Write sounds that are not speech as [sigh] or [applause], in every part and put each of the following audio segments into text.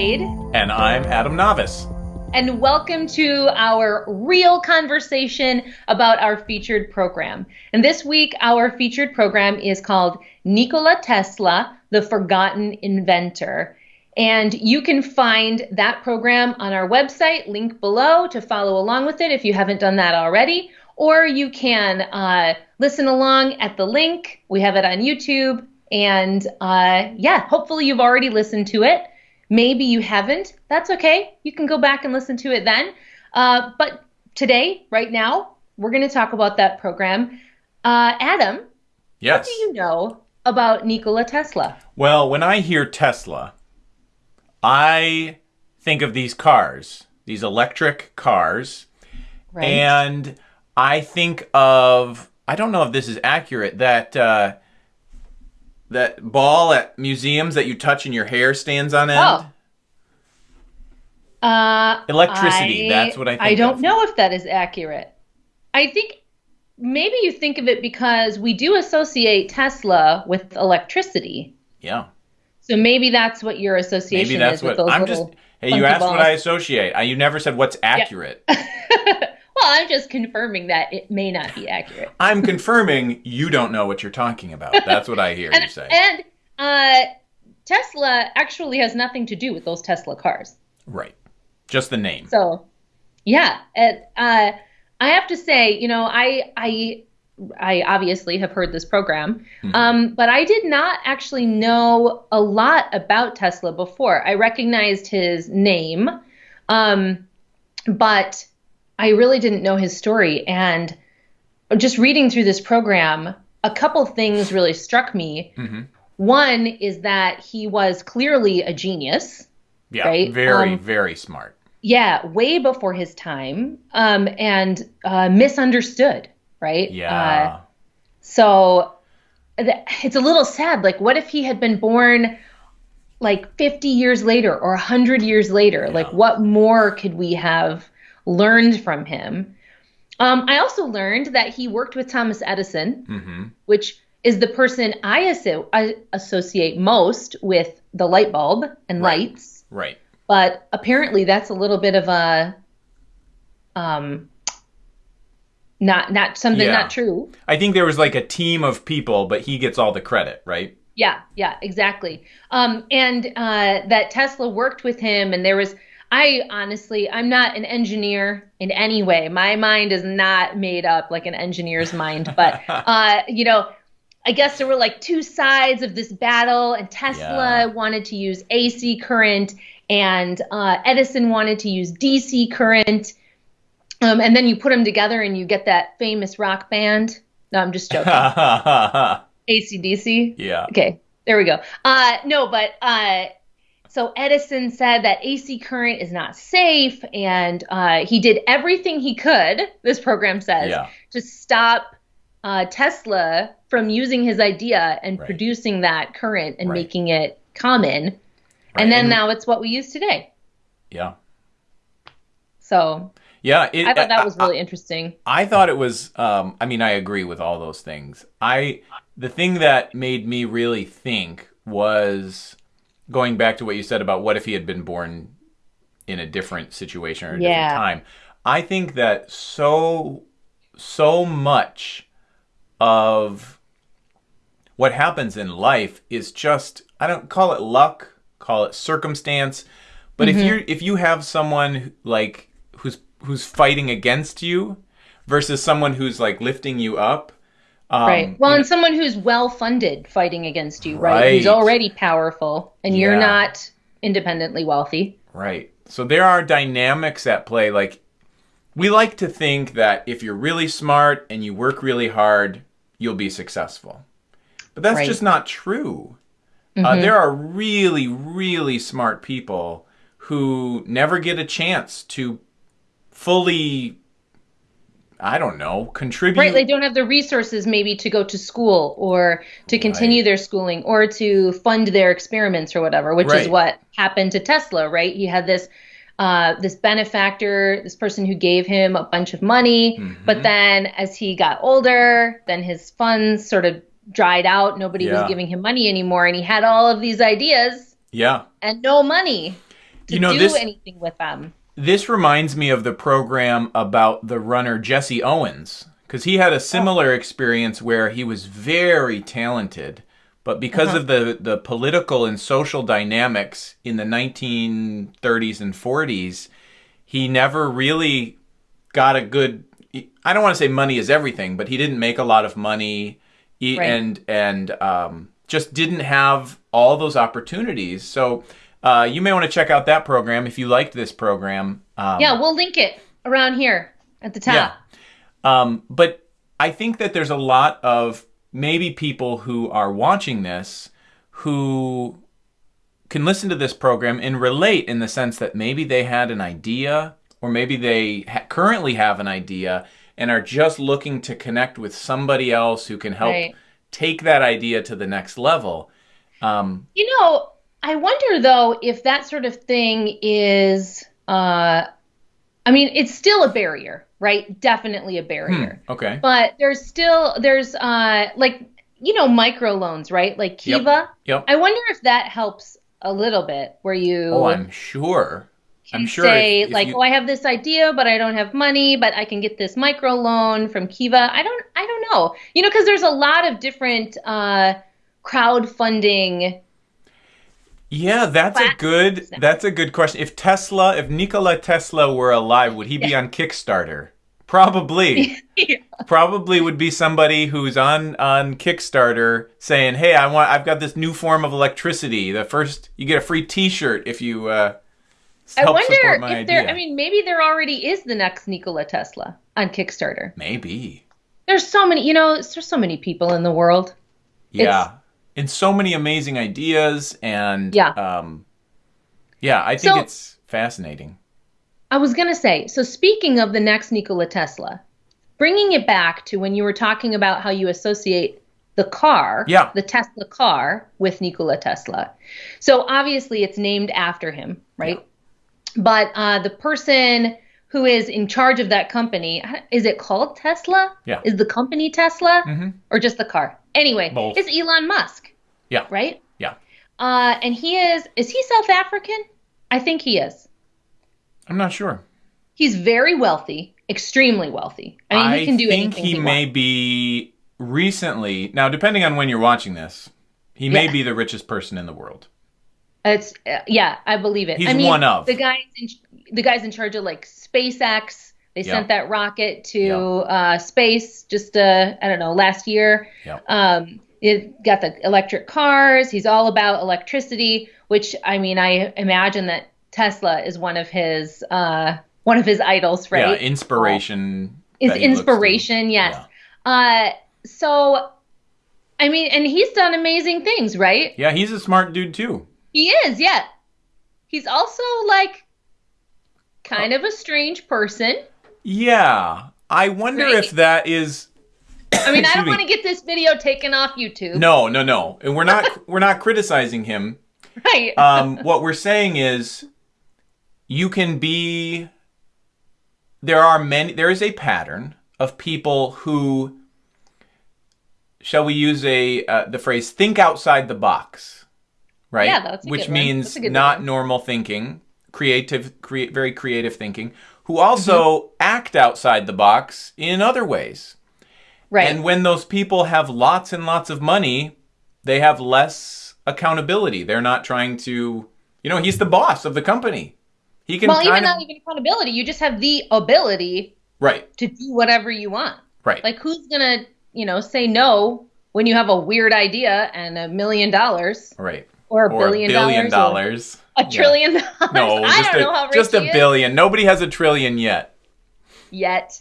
Wade. And I'm Adam Navis. And welcome to our real conversation about our featured program. And this week, our featured program is called Nikola Tesla, the Forgotten Inventor. And you can find that program on our website, link below to follow along with it if you haven't done that already. Or you can uh, listen along at the link. We have it on YouTube. And uh, yeah, hopefully you've already listened to it. Maybe you haven't. That's okay. You can go back and listen to it then. Uh, but today, right now, we're going to talk about that program. Uh, Adam, yes. what do you know about Nikola Tesla? Well, when I hear Tesla, I think of these cars, these electric cars. Right. And I think of, I don't know if this is accurate, that. Uh, that ball at museums that you touch and your hair stands on end? Oh. Uh, Electricity. I, that's what I think. I don't of. know if that is accurate. I think maybe you think of it because we do associate Tesla with electricity. Yeah. So maybe that's what your association maybe that's is what, I'm just. Hey, you asked balls. what I associate. I, you never said what's accurate. Yeah. [laughs] Well, I'm just confirming that it may not be accurate. I'm confirming you don't know what you're talking about. That's what I hear and, you say. And uh, Tesla actually has nothing to do with those Tesla cars. Right. Just the name. So, yeah. uh, I have to say, you know, I I I obviously have heard this program, mm-hmm. um, but I did not actually know a lot about Tesla before. I recognized his name, um, but I really didn't know his story. And just reading through this program, a couple things really struck me. Mm-hmm. One is that he was clearly a genius. Yeah, right? very, um, very smart. Yeah, way before his time, um, and uh, misunderstood. Right. Yeah. Uh, so it's a little sad. Like, what if he had been born like 50 years later or 100 years later? Yeah. Like, what more could we have learned from him. Um, I also learned that he worked with Thomas Edison, mm-hmm. which is the person I, asso- I, associate most with the light bulb and right. lights. Right. But apparently, that's a little bit of a um, not not something yeah. not true. I think there was like a team of people, but he gets all the credit, right? Yeah, yeah, exactly. Um, and uh, that Tesla worked with him, and there was I honestly, I'm not an engineer in any way. My mind is not made up like an engineer's mind, [laughs] but uh, you know, I guess there were like two sides of this battle, and Tesla yeah. wanted to use AC current, and uh, Edison wanted to use DC current. Um, and then you put them together, and you get that famous rock band. No, I'm just joking. [laughs] ACDC. Yeah. Okay, there we go. Uh, no, but uh, so Edison said that AC current is not safe, and uh, he did everything he could. This program says yeah. to stop uh, Tesla from using his idea and right. producing that current and right. making it common. Right. And then and, now it's what we use today. Yeah. So. Yeah, it, I thought that was really I, interesting. I thought it was. Um, I mean, I agree with all those things. I the thing that made me really think was going back to what you said about what if he had been born in a different situation or a yeah. different time. I think that so so much of what happens in life is just I don't call it luck, call it circumstance, but mm-hmm. if you if you have someone like who's who's fighting against you versus someone who's like lifting you up, um, right. Well, and know, someone who's well funded fighting against you, right? right? Who's already powerful, and yeah. you're not independently wealthy. Right. So there are dynamics at play. Like, we like to think that if you're really smart and you work really hard, you'll be successful. But that's right. just not true. Uh, mm-hmm. Uh, there are really, really smart people who never get a chance to fully I don't know, contribute. Right, they don't have the resources maybe to go to school or to continue right. their schooling or to fund their experiments or whatever, which right. is what happened to Tesla, right? He had this uh, this benefactor, this person who gave him a bunch of money, mm-hmm. but then as he got older, then his funds sort of dried out. Nobody yeah. was giving him money anymore, and he had all of these ideas. Yeah. And no money. to You know, do this- anything with them. This reminds me of the program about the runner Jesse Owens because he had a similar experience where he was very talented, but because of the the political and social dynamics in the 1930s and 40s, he never really got a good. I don't want to say money is everything, but he didn't make a lot of money, he, Right. and and um, just didn't have all those opportunities. So. Uh, you may want to check out that program if you liked this program. Um, Yeah, we'll link it around here at the top. yeah. Um, but I think that there's a lot of maybe people who are watching this who can listen to this program and relate in the sense that maybe they had an idea or maybe they ha- currently have an idea and are just looking to connect with somebody else who can help Right. take that idea to the next level. Um, You know, I wonder though if that sort of thing is uh I mean, it's still a barrier, right? Definitely a barrier. okay. But there's still there's uh like you know microloans, right? Like Kiva. Yep. I wonder if that helps a little bit where you Oh, I'm sure. I'm sure. say if- if like, you- oh, I have this idea, but I don't have money, but I can get this micro loan from Kiva. I don't, I don't know, you know, because there's a lot of different uh, crowdfunding. Yeah, that's a good that's a good question. If Tesla, if Nikola Tesla were alive, would he be on Kickstarter? Probably. [laughs] Probably would be somebody who's on on Kickstarter saying, "Hey, I want I've got this new form of electricity. The first you get a free t-shirt if you uh I wonder if my there. idea." I mean, maybe there already is the next Nikola Tesla on Kickstarter. Maybe. There's so many, you know, there's so many people in the world. Yeah. And so many amazing ideas and Yeah. um yeah, I think So- it's fascinating. I was going to say, so speaking of the next Nikola Tesla, bringing it back to when you were talking about how you associate the car, Yeah. the Tesla car, with Nikola Tesla. So obviously it's named after him, right? But uh, the person who is in charge of that company, is it called Tesla? Yeah. Is the company Tesla mm-hmm. or just the car? Anyway, Both. it's Elon Musk, Yeah. right? Yeah. Uh, and he is, is he South African? I think he is. I'm not sure. He's very wealthy, extremely wealthy. I mean, he can do think anything he, he, may wants. be recently now depending on when you're watching this he may Yeah. be the richest person in the world It's uh, yeah, I believe it. He's I mean, one of. the guys. In, the guys in charge of like SpaceX. They Yeah. sent that rocket to Yeah. uh, space just uh, I don't know last year. Yeah. Um, it got the electric cars. He's all about electricity, which I mean, I imagine that Tesla is one of his uh, one of his idols, right? yeah inspiration is that he looks to. inspiration yes uh so i mean and he's done amazing things right yeah he's a smart dude too he is yeah. He's also like kind of a strange person. Yeah. I wonder Right. if that is i mean [coughs] i don't want to get this video taken off youtube. No no no. And we're not [laughs] we're not criticizing him. Right. [laughs] Um, what we're saying is you can be there are many there is a pattern of people who shall we use a uh, the phrase think outside the box right? Yeah, which means That's a good not one. normal thinking creative create very creative thinking who also Mm-hmm. act outside the box in other ways. Right. And when those people have lots and lots of money, they have less accountability. They're not trying to, you know, he's the boss of the company. He can well even of not even accountability you just have the ability right, to do whatever you want. Right, like who's gonna you know say no when you have a weird idea and a million dollars? Right, or a or billion, dollars, dollars, a trillion dollars No, i just don't a know how rich just a is. billion. Nobody has a trillion yet. yet.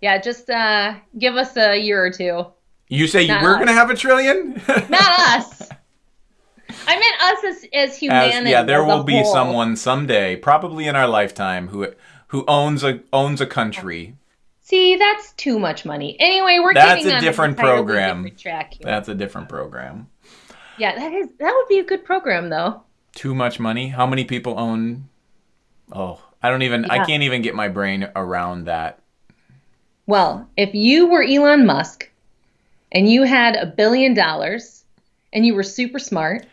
Yeah, just uh, give us a year or two. You say Not we're us. gonna have a trillion? [laughs] Not us. [laughs] I meant us as, as As- humanity. yeah, there as will be whole. someone someday, probably in our lifetime, who who owns a owns a country. See, that's too much money. Anyway, we're That's getting a on different program. different. That's a different program. Yeah, that is that would be a good program though. too much money how many people own oh i don't even i can't even get my brain around that Well, if you were Elon Musk and you had a billion dollars and you were super smart,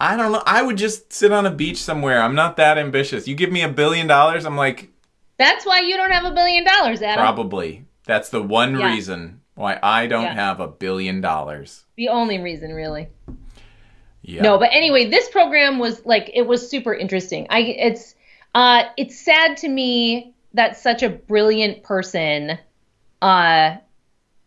I don't know. I would just sit on a beach somewhere. I'm not that ambitious. You give me a billion dollars, I'm like, That's why you don't have a billion dollars, Adam. probably. That's the one Yeah. reason why I don't Yeah. have a billion dollars. The only reason, really. Yeah. No, but anyway, this program was like it was super interesting. I it's uh it's sad to me that such a brilliant person uh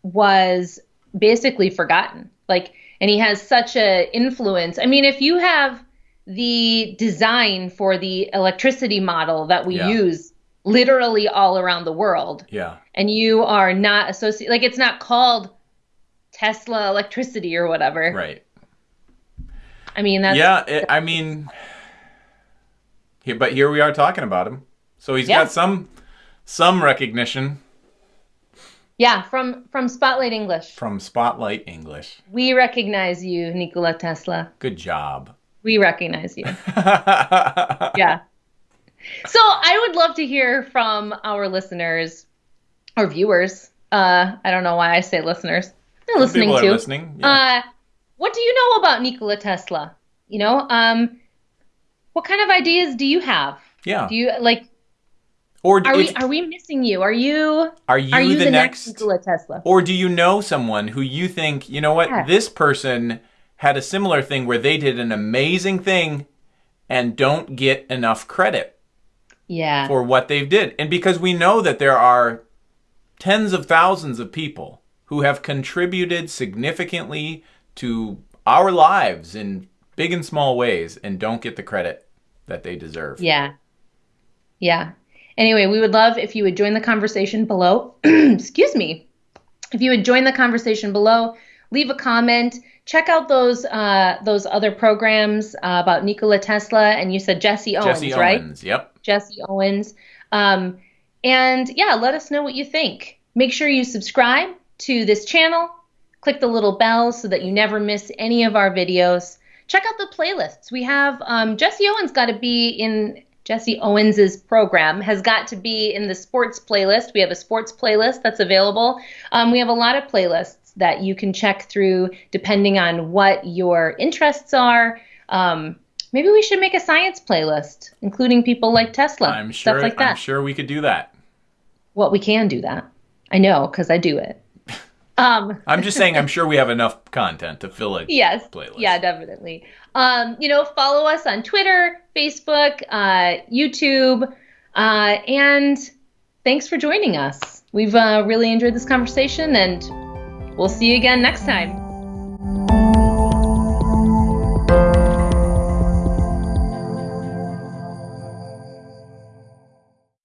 was basically forgotten. Like and he has such a influence. I mean, if you have the design for the electricity model that we Yeah. use literally all around the world Yeah. and you are not associated like it's not called Tesla electricity or whatever. Right. I mean, that's yeah, it, I mean, here, but here we are talking about him. So he's Yeah. got some some recognition Yeah, from from Spotlight English. from Spotlight English. We recognize you, Nikola Tesla. Good job. We recognize you. [laughs] Yeah. So I would love to hear from our listeners or viewers. Uh, I don't know why I say listeners. They're listening People are too. listening. Yeah. Uh, what do you know about Nikola Tesla? You know, um, what kind of ideas do you have? yeah. Do you like? Or Are we are we missing you? Are you are you are you the, the, next? Nikola Tesla? Or do you know someone who you think, you know what, Yeah. this person had a similar thing where they did an amazing thing and don't get enough credit Yeah. for what they did. And because we know that there are tens of thousands of people who have contributed significantly to our lives in big and small ways and don't get the credit that they deserve. Yeah. Yeah. Anyway, we would love if you would join the conversation below. [clears throat] Excuse me. If you would join the conversation below, leave a comment. Check out those uh, those other programs uh, about Nikola Tesla, and you said Jesse Owens, Jesse right? Owens, yep. Jesse Owens. Um, and yeah, let us know what you think. Make sure you subscribe to this channel. Click the little bell so that you never miss any of our videos. Check out the playlists. We have um, Jesse Owens got to be in Jesse Owens's program has got to be in the sports playlist. We have a sports playlist that's available. Um, we have a lot of playlists that you can check through depending on what your interests are. Um, maybe we should make a science playlist, including people like Tesla, I'm sure stuff like that. I'm sure we could do that. Well, we can do that. I know because I do it. Um, [laughs] I'm just saying I'm sure we have enough content to fill it. yes, Playlist. yeah, definitely. Um, you know, follow us on Twitter, Facebook, uh, YouTube, uh, and thanks for joining us. We've uh, really enjoyed this conversation, and we'll see you again next time.